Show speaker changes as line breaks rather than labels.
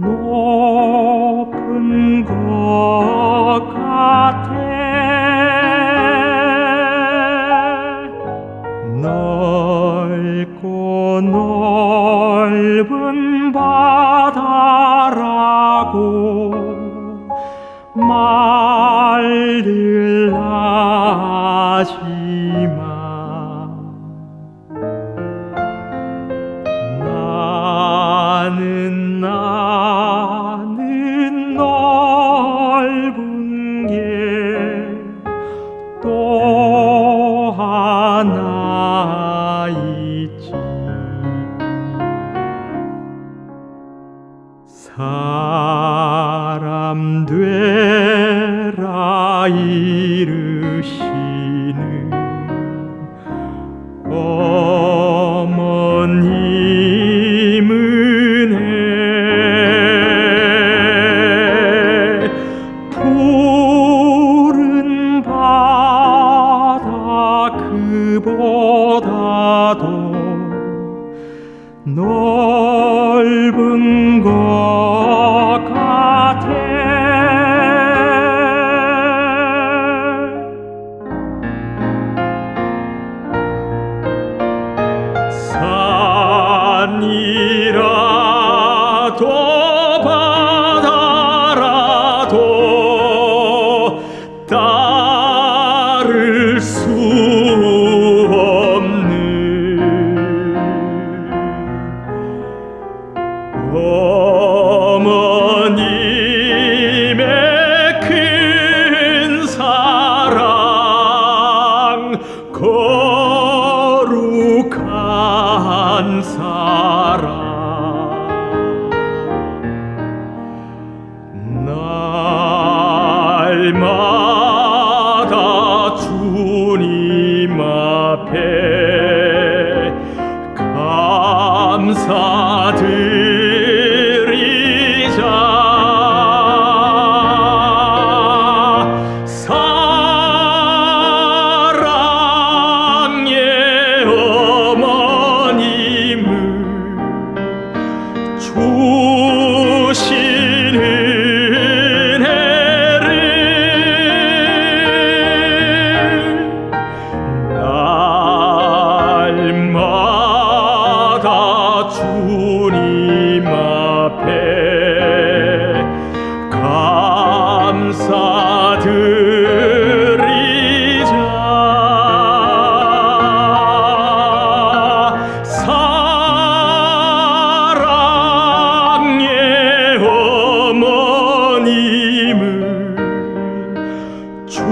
높은 것 같아. 넓고 넓 나 있지. 사람 되라 이 그보다도 넓은 것 같아. 산이라도 바다라도 따를 수 사랑. 날마다 주님 앞에 감사 주신